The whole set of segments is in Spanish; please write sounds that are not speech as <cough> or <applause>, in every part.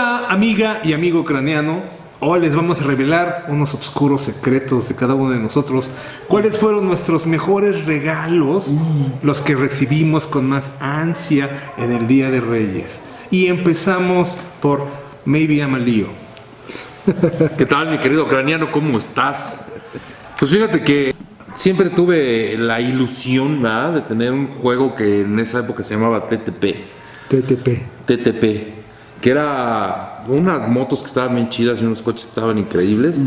Hola amiga y amigo craneano, hoy les vamos a revelar unos oscuros secretos de cada uno de nosotros. ¿Cuáles fueron nuestros mejores regalos, los que recibimos con más ansia en el Día de Reyes? Y empezamos por Maybe Amalío. <laughs> ¿Qué tal mi querido craneano? ¿Cómo estás? Pues fíjate que siempre tuve la ilusión ¿verdad? de tener un juego que en esa época se llamaba TTP. TTP. TTP, que era unas motos que estaban bien chidas y unos coches que estaban increíbles.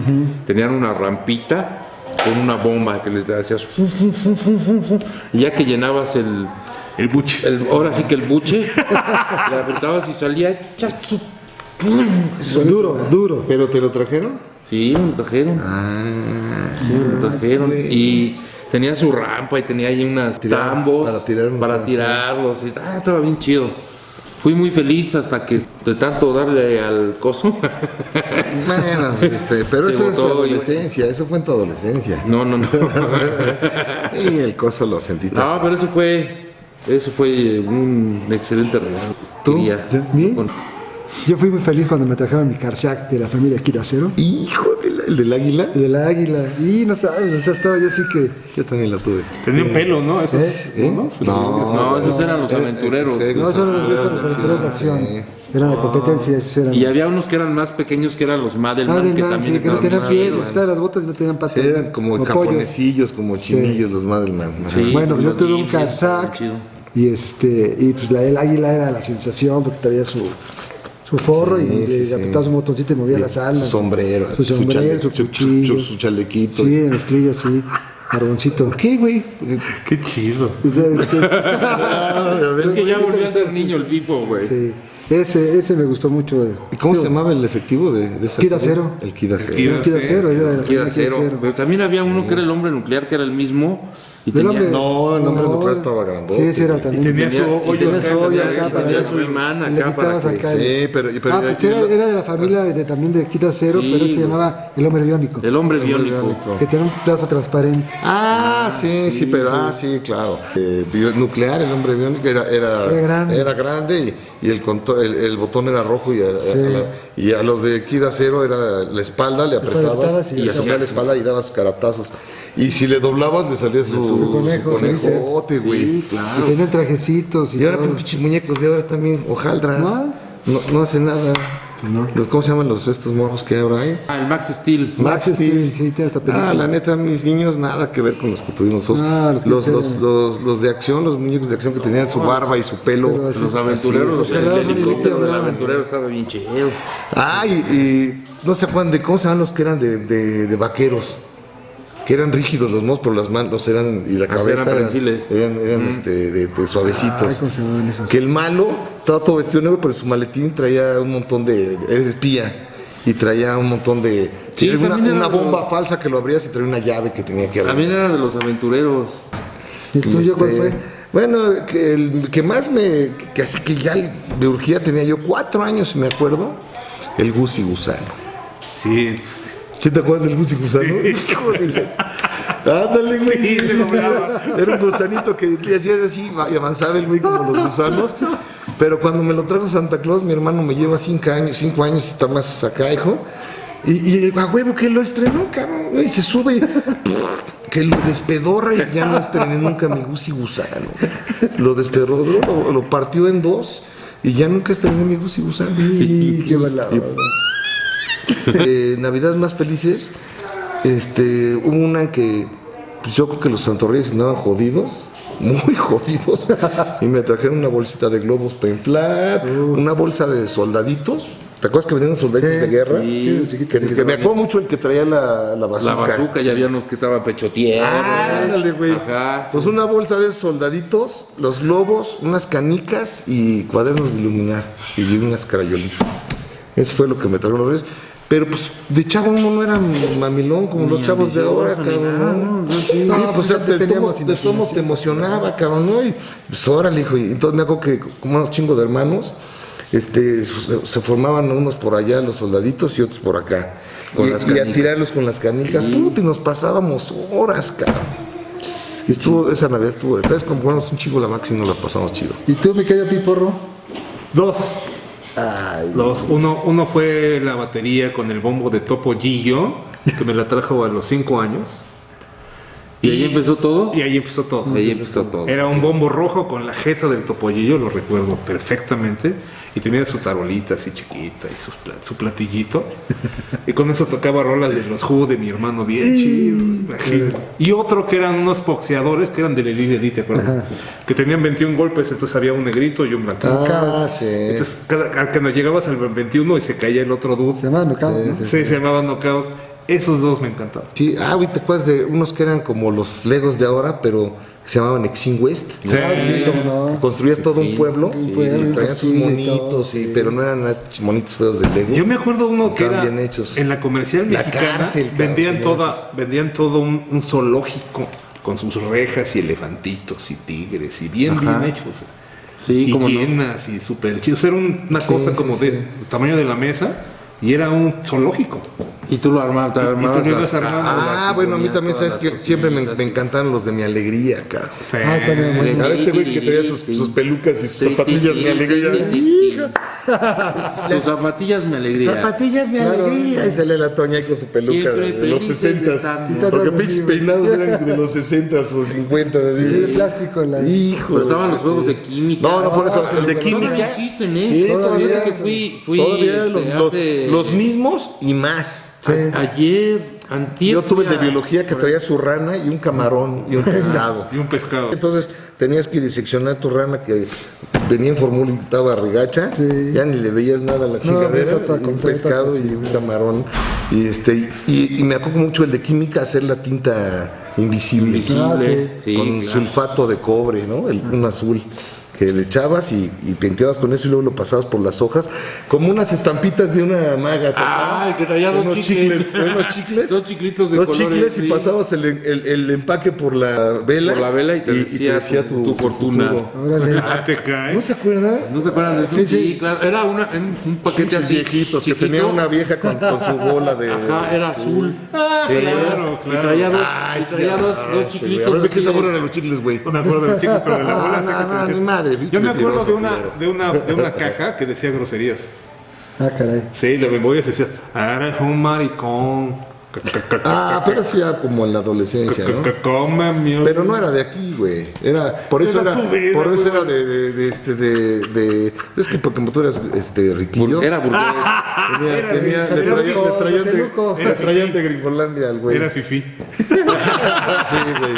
Tenían una rampita con una bomba que les hacías. Y ya que llenabas el. El buche. el- ahora sí que el buche, <laughs> le apretabas y salía. Duro, duro. ¿Pero te lo trajeron? Sí, me lo trajeron. Ah, Sí, me lo trajeron. Y tenía su rampa y tenía ahí unas Tirar- tambos para tirar unos para tirarlos. Y, ah, estaba bien chido. Fui muy feliz hasta que de tanto darle al coso. <laughs> bueno, este, pero Se eso es tu y- adolescencia, eso fue en tu adolescencia. No, no, no. <laughs> Y el coso lo sentiste. No, pero eso fue, eso fue un excelente regalo. ¿Tú? Quería. ¿Sí? Con- Yo fui muy feliz cuando me trajeron mi Karsak de la familia Kiracero. Hijo del, el del águila. De la águila. Y no sabes, o sea, estaba yo así que. Yo también la tuve. Tenían pelo, ¿no? Esos, ¿Eh? ¿no? No, esos eran los Eh, aventureros. eh, No, los aventureros los aventureros de acción. Eran la competencia, esos eran. Y había unos que eran más pequeños que eran los Madelman, del que también sí, que no estaban tenían pies, quitaban las botas y no tenían patas. Sí, eran como japonesillos, como chinillos los Madelman. Bueno, pues yo tuve un chido. Y este, y pues la, el águila era la sensación porque traía su, su forro Sí, y sí, le sí. apretaba su botoncito y movía las alas. Su sombrero, Su sombrero, su, chale- su- cuchillo. su- su chalequito. Sí, en los crillos, sí. Carboncito. ¿Qué, güey? Qué chido. <laughs> <laughs> Es que ya volvió a ser niño el tipo, güey. Sí, ese, ese me gustó mucho. ¿Y cómo se llamaba el efectivo de, de esa Kida? Cero. El Kida Cero. El Kida Cero. Cero. Pero también había uno que era el hombre nuclear, que era el mismo. Y tenía, hombre- No, el nombre nuclear estaba grandote. Sí, ese era Y también. tenía su tenía- y hoyo tenía acá, su hoyo acá para tenía que- su imán le acá para que... acá. Sí, pero... pero ah, pues era, era de la familia de, también de Kida Cero, Sí, pero se llamaba El Hombre Biónico. El hombre El hombre biónico. biónico. Que tenía un plazo transparente. Ah, sí, sí, pero ah, sí, claro. Eh, nuclear, el hombre biónico era, era, Era grande. era grande y, y el, control, el, el botón era rojo y a, a- Sí. a la- y a los de Kida Cero era la espalda, le apretabas y y le hacías la espalda y dabas caratazos. Y si le doblabas le salía su, Su conejo, su conejote, güey. Sí, Y claro. tenían trajecitos y, Y ahora pinches muñecos de ahora también, hojaldras. ¿No? No, no hacen nada. No. ¿Cómo se llaman los estos morros que ahora hay? Ah, el Max Steel. Max Steel, sí, tiene esta película. Ah, la neta, mis niños, nada que ver con los que tuvimos nosotros. Ah, los los, los, los, los de acción, los muñecos de acción que tenían su barba y su pelo. Así- Los aventureros, los, Sí, el los helicóptero aventureros, del aventurero estaba bien chido. Ah, y, y no se acuerdan de cómo se llaman los que eran de, de, de vaqueros. Que eran rígidos los mozos, pero las manos eran, y la cabeza eran eran, eran, eran, este, de, de suavecitos. Que el malo estaba todo vestido de negro, pero su maletín traía un montón de. Eres espía. Y traía un montón de. Sí, una, bomba los- falsa que lo abrías y traía una llave que tenía que abrir. También era de los aventureros. ¿Y el tuyo cuál fue? Bueno, que el que más me. que así que ya me urgía, tenía yo cuatro años, si me acuerdo. El Gusi Gusano. Sí. ¿Sí te acuerdas del Gusi Gusano? <laughs> Hijo de la- Ándale, güey. Sí. Era un gusanito que le hacías así y avanzaba el güey como los gusanos. Pero cuando me lo trajo Santa Claus, mi hermano me lleva cinco años, cinco años, está más acá, hijo. Y, y a huevo que lo estrenó, cabrón. Y se sube, <laughs> que lo despedorra y ya no estrené nunca mi Gusi Gusano. Lo despedorró, lo, lo partió en dos y ya nunca estrené mi Gusi Gusano. Y qué mala onda. <laughs> eh, Navidades más felices, este, hubo una en que pues yo creo que los santorreyes andaban jodidos, <laughs> muy jodidos, y me trajeron una bolsita de globos para inflar, una bolsa de soldaditos. ¿Te acuerdas que venían soldaditos Sí, de guerra? sí, los chiquitos, que, sí, que me acuerdo mucho el que traía la, la bazooka. La bazooka, ya había unos que estaban pecho tierra. Ándale, güey. Ajá. Pues una bolsa de soldaditos, los globos, unas canicas y cuadernos de iluminar y unas crayolitas. Eso fue lo que me trajeron los reyes. Pero pues de chavo uno no era mamilón como los chavos de ahora, cabrón. ¿no? ¿no? Sí, pues pues ya de todos te emocionaba, cabrón, ¿no? Y pues órale, hijo. Y entonces me acuerdo que como unos chingos de hermanos, este, se, formaban unos por allá, los soldaditos, y otros por acá. Con y, las y a tirarlos con las canicas. Puta, y nos pasábamos horas, cabrón. Y estuvo, esa Navidad estuvo de pez, como jugamos un chico la Max y nos la pasamos chido. ¿Y tú, mi querido Piporro? Dos. Ay, Los, uno, uno fue la batería con el bombo de Topo Gillo, que me la trajo a los 5 años. ¿Y ahí empezó todo? Y ahí empezó todo. Ahí empezó todo. Era un bombo rojo con la jeta del topollillo, lo recuerdo perfectamente. Y tenía su tarolita así chiquita y sus pla- su platillito. y con eso tocaba rolas de los jugos de mi hermano bien chido. imagínate. Y otro que eran unos boxeadores que eran de Lili Edith, ¿te acuerdas? Que tenían 21 golpes, entonces había un negrito y un blanquito. Ah, sí. Entonces, cada, al que no llegabas al 21 y se caía el otro dude. se llama Knockout, ¿no? Sí, se llamaba Knockout. Esos dos me encantaban. Sí, ah, güey, ¿te acuerdas de unos que eran como los Legos de ahora, pero que se llamaban Exin West? Sí. Ah, sí, no. Construías todo Sí, un pueblo y traían sus y monitos, sí. pero no eran monitos feos de Lego. Yo me acuerdo uno que Estaban era bien hechos. en la comercial La mexicana cárcel, cabrón, vendían toda vendían todo un, un zoológico con sus rejas y elefantitos y tigres y bien Ajá. bien hechos. Sí, y como no. hienas y súper chidos. Era un- una cosa como sí. de tamaño de la mesa y era un zoológico. Y tú lo armabas, te Y- y tú armabas lo ibas las- armando. Ah, las bueno, a mí también, ¿sabes que Siempre me, me encantaron los de mi alegría, cara. Sí. Ah, está bien, muy bien. A este güey que traía sus, sus pelucas y sus zapatillas, mi alegría. Tus zapatillas me alegría. Zapatillas, mi alegría. Y sale la Toña con su peluca de, de los felices 60 estando. Porque pinches peinados eran de los 60 o 50 así. Sí, de plástico. La... Hijo. Pero estaban los juegos de química. No, no, por eso, el de Todavía química. existen, ¿eh? Sí, todavía. todavía. que fui, fui Todavía este, los, los- hace- los mismos y más. Sí. Ayer, antier. Yo tuve el de biología que traía su rana y un camarón y un pescado. Y un pescado. Entonces tenías que diseccionar tu rana que venía en fórmula y estaba regacha, Sí. ya ni le veías nada a la chingadera, y un pescado y un camarón. Y este y, y me acuerdo mucho el de química hacer la tinta invisible, Ah, sí. Sí, con claro. sulfato de cobre, ¿no? El, un azul que le echabas y, y pintabas con eso y luego lo pasabas por las hojas como unas estampitas de una maga. ¿te Ah, el que traía dos Unos chicles. unos chicles. <laughs> Dos chiclitos de Dos colores, chicles y sí. pasabas el, el- el empaque por la vela. Por la vela y te decía tu- tu fortuna. futuro. Órale. <laughs> Ah, te caes. ¿No se acuerda? ¿No se acuerdan de eso? Sí, Sí, sí. claro. Era una, en un paquete Pinches así. viejitos que tenía una vieja con, con su bola de. Ajá, era azul. Ah, Sí. claro, Y claro. traía dos, Ay, y sí, traía dos, ah, dos chiclitos. A ver, ¿de qué sabor eran los chicles, güey? No me acuerdo de los chicos, pero de la bola <laughs> Ah, no, mi madre, Yo me acuerdo de una, de una, de una caja que decía groserías. Ah, caray. Sí, la memoria decía, eres un maricón. Ah, pero hacía como en la adolescencia, ¿no? <laughs> Pero no era de aquí, güey. Era, por eso Era por eso era de, de, de, este, de, de- es que porque tú eras, este, riquillo. Era burgués. <laughs> tenía, le traían de Gringolandia al güey. Era fifí. <laughs> Sí, güey.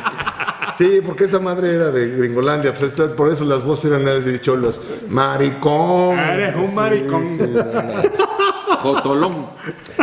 Sí, porque esa madre era de Gringolandia, pues por eso las voces eran de cholos. Maricón. Eres un maricón. sí. <laughs> Jotolón.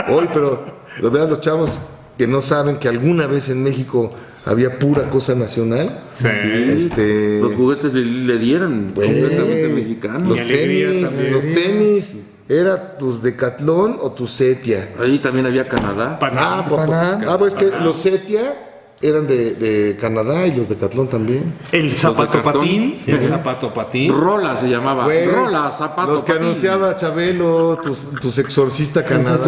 Hoy, pero lo vean los chavos que no saben que alguna vez en México había pura cosa nacional. Sí. Este, Los juguetes le, le dieron completamente mexicanos. Los tenis, también. los tenis, era tus Decathlon o tu Setia. Ahí también había Canadá. Ah, Panam. ah, pues que los Setia eran de, de Canadá y los Decathlon también. El zapato de patín. El zapato patín. Rola se llamaba. Güey, Rola, zapato. Los que patín. anunciaba Chabelo, tus, tus exorcista <laughs> Canadá.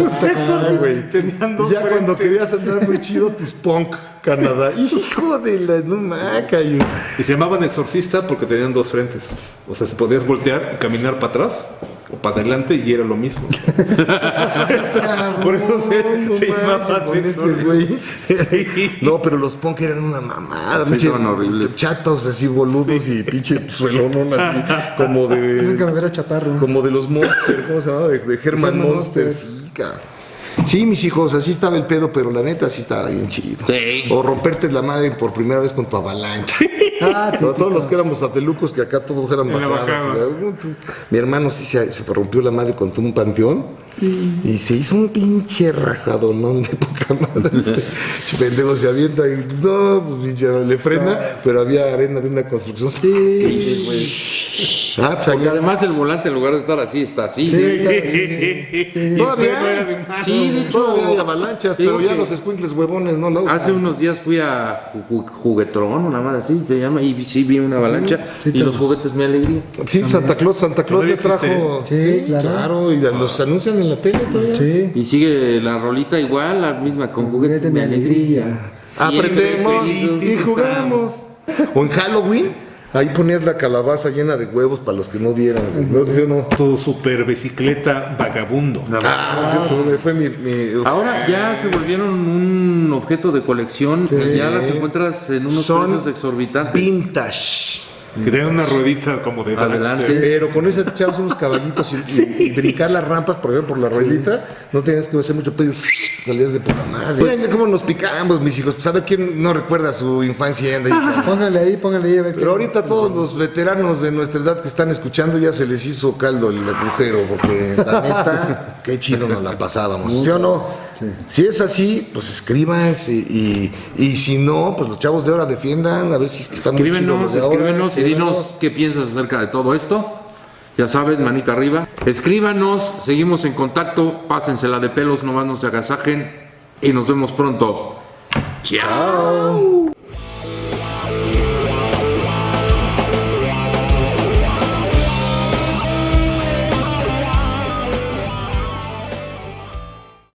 Güey. Tenían dos ya cuando querías andar muy chido, tus punk Canadá. <laughs> Hijo de la no maca. y- Y se llamaban exorcista porque tenían dos frentes. O sea, se podías voltear y caminar para atrás o para adelante y era lo mismo. <laughs> Por eso se, No se con este. Sí. No, pero los punk eran una mamada. Sí, horribles. Chatos así boludos y pinche suelonón así <laughs> como Nunca me de hubiera chaparro. como de los Monsters, ¿cómo se llamaba? De, de Herman Herman Monster. Monster. Sí, cabrón. Sí, mis hijos, así estaba el pedo, pero la neta sí estaba bien chido. Sí. O romperte la madre por primera vez con tu avalancha. Ah, Pero todos los que éramos atelucos, que acá todos eran bajadas. bajada. Mi hermano sí se, se rompió la madre contra un panteón y se hizo un pinche rajadonón de poca madre. <laughs> Pendejo se avienta y no, pues pinche le frena, pero había arena de una construcción. Sí, Ah, pues Porque allá. además el volante en lugar de estar así, está así. Sí, está- Todavía freno era de hay. Sí, de hecho. Todavía hay avalanchas, pero ya los squinkles huevones no la usan. Hace unos días fui a Ju- Ju- Juguetrón, una madre así se llama, y sí vi una avalancha y los juguetes me alegría. Sí, Santa Claus, Santa Claus Todavía le trajo. Sí, claro. y los anuncian en la tele todavía. Sí. Y sigue la rolita igual, la misma, con juguetes Juguete me alegría. Aprendemos y jugamos. O en Halloween Ahí ponías la calabaza llena de huevos para los que no dieran. ¿No? ¿Sí o no? Tu super bicicleta vagabundo. Ah, cierto, fue mi, mi- Ahora ya se volvieron un objeto de colección, pues ya las encuentras en unos Son precios exorbitantes. vintage. Que tiene una ruedita como de Adelante. Pero con eso te echabas unos caballitos y, y- y brincar las rampas, por ejemplo, por la ruedita, no tenías que hacer mucho pedo, salías de puta madre. Miren cómo nos picamos, mis hijos. Pues a ver quién no recuerda su infancia. y anda ahí. Póngale ahí, póngale ahí a ver Pero ahorita todos los veteranos de nuestra edad que están escuchando ya se les hizo caldo el agujero, porque la neta, qué chido nos la pasábamos. ¿Sí o no? Si es así, pues escriban y, y, y si no, pues los chavos de ahora defiendan, a ver si es que están muy Escríbenos, ahora, escríbenos y dinos qué piensas acerca de todo esto. Ya sabes, manita arriba. Escríbanos, seguimos en contacto. Pásensela de pelos, nomás no se agasajen. Y nos vemos pronto. Chao.